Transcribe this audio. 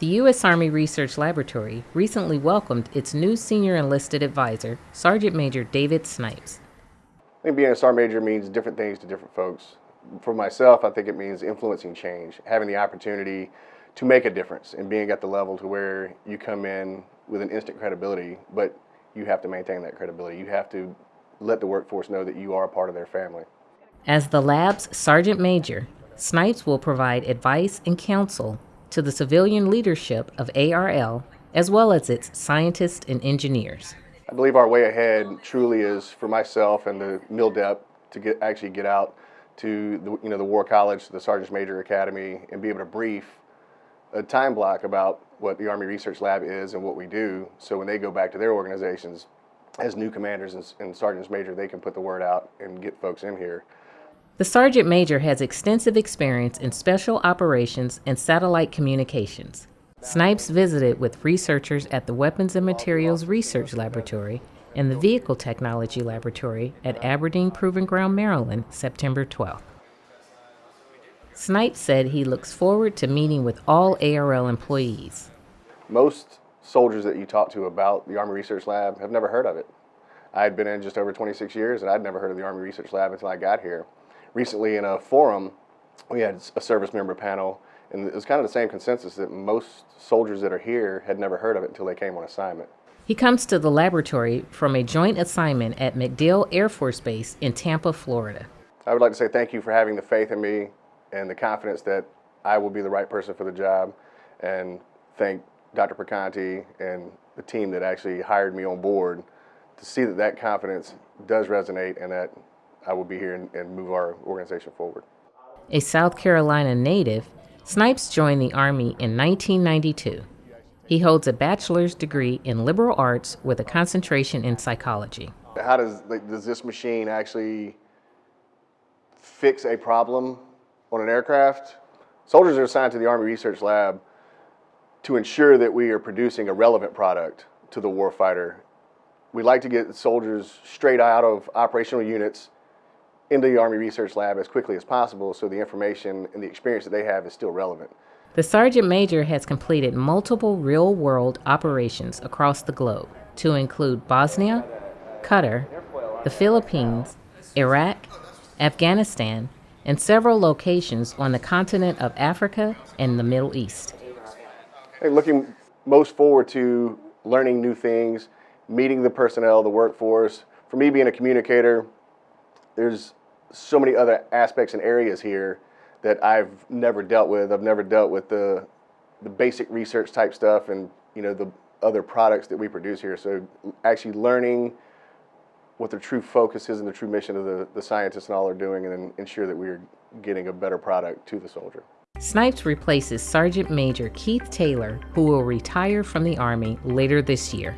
The U.S. Army Research Laboratory recently welcomed its new senior enlisted advisor, Sergeant Major David Snipes. I think being a sergeant major means different things to different folks. For myself, I think it means influencing change, having the opportunity to make a difference and being at the level to where you come in with an instant credibility, but you have to maintain that credibility. You have to let the workforce know that you are a part of their family. As the lab's Sergeant Major, Snipes will provide advice and counsel to the civilian leadership of ARL as well as its scientists and engineers. I believe our way ahead truly is for myself and the MILDEP to get actually get out to the, you know the War College, the Sergeants Major Academy, and be able to brief a time block about what the Army Research Lab is and what we do. So when they go back to their organizations as new commanders and, and sergeants major, they can put the word out and get folks in here. The Sergeant Major has extensive experience in special operations and satellite communications. Snipes visited with researchers at the Weapons and Materials Research Laboratory and the Vehicle Technology Laboratory at Aberdeen Proving Ground, Maryland, September 12th. Snipes said he looks forward to meeting with all ARL employees. Most soldiers that you talk to about the Army Research Lab have never heard of it. I had been in just over 26 years and I'd never heard of the Army Research Lab until I got here recently in a forum, we had a service member panel, and it was kind of the same consensus that most soldiers that are here had never heard of it until they came on assignment. He comes to the laboratory from a joint assignment at MacDill Air Force Base in Tampa, Florida. I would like to say thank you for having the faith in me and the confidence that I will be the right person for the job, and thank Dr. Perconti and the team that actually hired me on board to see that that confidence does resonate and that I will be here and, and move our organization forward. A South Carolina native, Snipes joined the Army in 1992. He holds a bachelor's degree in liberal arts with a concentration in psychology. How does, like, does this machine actually fix a problem on an aircraft? Soldiers are assigned to the Army Research Lab to ensure that we are producing a relevant product to the warfighter. We like to get soldiers straight out of operational units into the Army Research Lab as quickly as possible so the information and the experience that they have is still relevant. The Sergeant Major has completed multiple real world operations across the globe to include Bosnia, Qatar, the Philippines, Iraq, Afghanistan, and several locations on the continent of Africa and the Middle East. Hey, looking most forward to learning new things, meeting the personnel, the workforce. For me being a communicator, there's so many other aspects and areas here that I've never dealt with. I've never dealt with the the basic research type stuff and you know the other products that we produce here. So actually learning what the true focus is and the true mission of the, the scientists and all are doing and then ensure that we're getting a better product to the soldier. Snipes replaces Sergeant Major Keith Taylor, who will retire from the Army later this year.